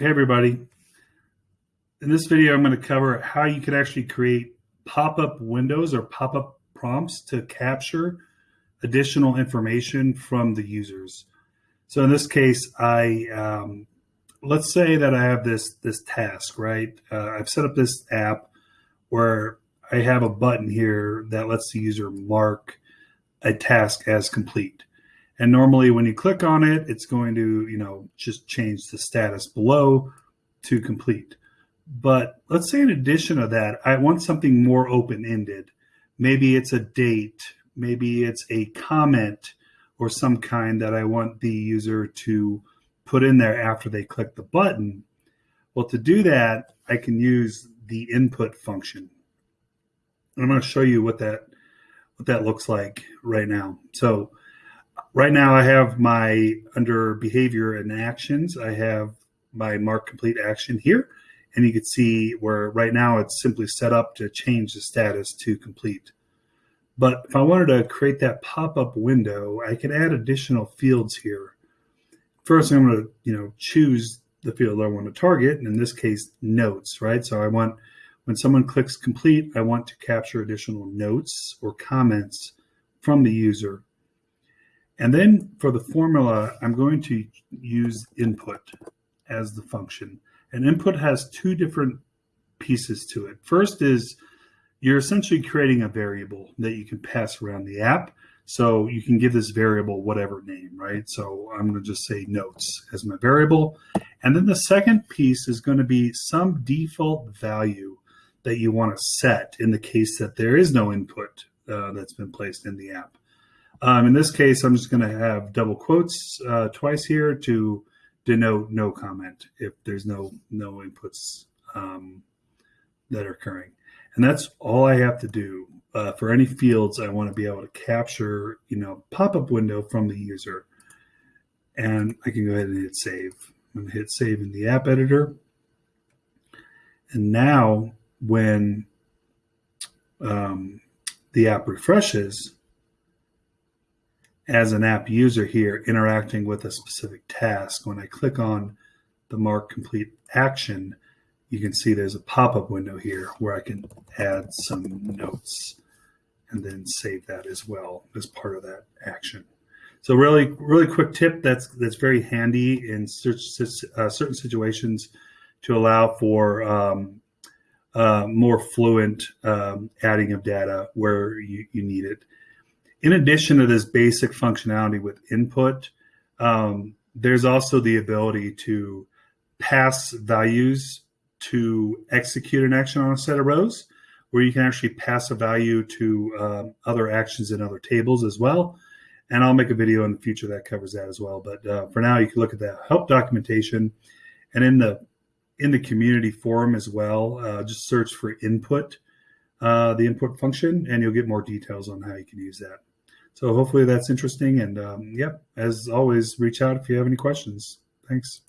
Hey everybody. In this video, I'm going to cover how you can actually create pop-up windows or pop-up prompts to capture additional information from the users. So in this case, I um, let's say that I have this this task, right? Uh, I've set up this app where I have a button here that lets the user mark a task as complete. And normally when you click on it, it's going to, you know, just change the status below to complete. But let's say in addition to that, I want something more open-ended. Maybe it's a date, maybe it's a comment or some kind that I want the user to put in there after they click the button. Well, to do that, I can use the input function. And I'm going to show you what that what that looks like right now. So right now I have my under behavior and actions, I have my mark complete action here. And you can see where right now it's simply set up to change the status to complete. But if I wanted to create that pop-up window, I could add additional fields here. First, I'm going to, you know, choose the field I want to target, and in this case, notes, right? So I want, when someone clicks complete, I want to capture additional notes or comments from the user and then for the formula, I'm going to use input as the function. And input has two different pieces to it. First is you're essentially creating a variable that you can pass around the app. So you can give this variable whatever name, right? So I'm going to just say notes as my variable. And then the second piece is going to be some default value that you want to set in the case that there is no input uh, that's been placed in the app. Um, in this case, I'm just going to have double quotes uh, twice here to denote no comment if there's no no inputs um, that are occurring. And that's all I have to do uh, for any fields I want to be able to capture, you know, pop-up window from the user. And I can go ahead and hit save. I'm going to hit save in the app editor. And now when um, the app refreshes, as an app user here interacting with a specific task, when I click on the mark complete action, you can see there's a pop-up window here where I can add some notes and then save that as well as part of that action. So really, really quick tip that's that's very handy in uh, certain situations to allow for um, uh, more fluent um, adding of data where you, you need it in addition to this basic functionality with input, um, there's also the ability to pass values to execute an action on a set of rows, where you can actually pass a value to um, other actions in other tables as well. And I'll make a video in the future that covers that as well. But uh, for now, you can look at the help documentation, and in the in the community forum as well. Uh, just search for input, uh, the input function, and you'll get more details on how you can use that. So hopefully that's interesting. And um, yep, as always, reach out if you have any questions. Thanks.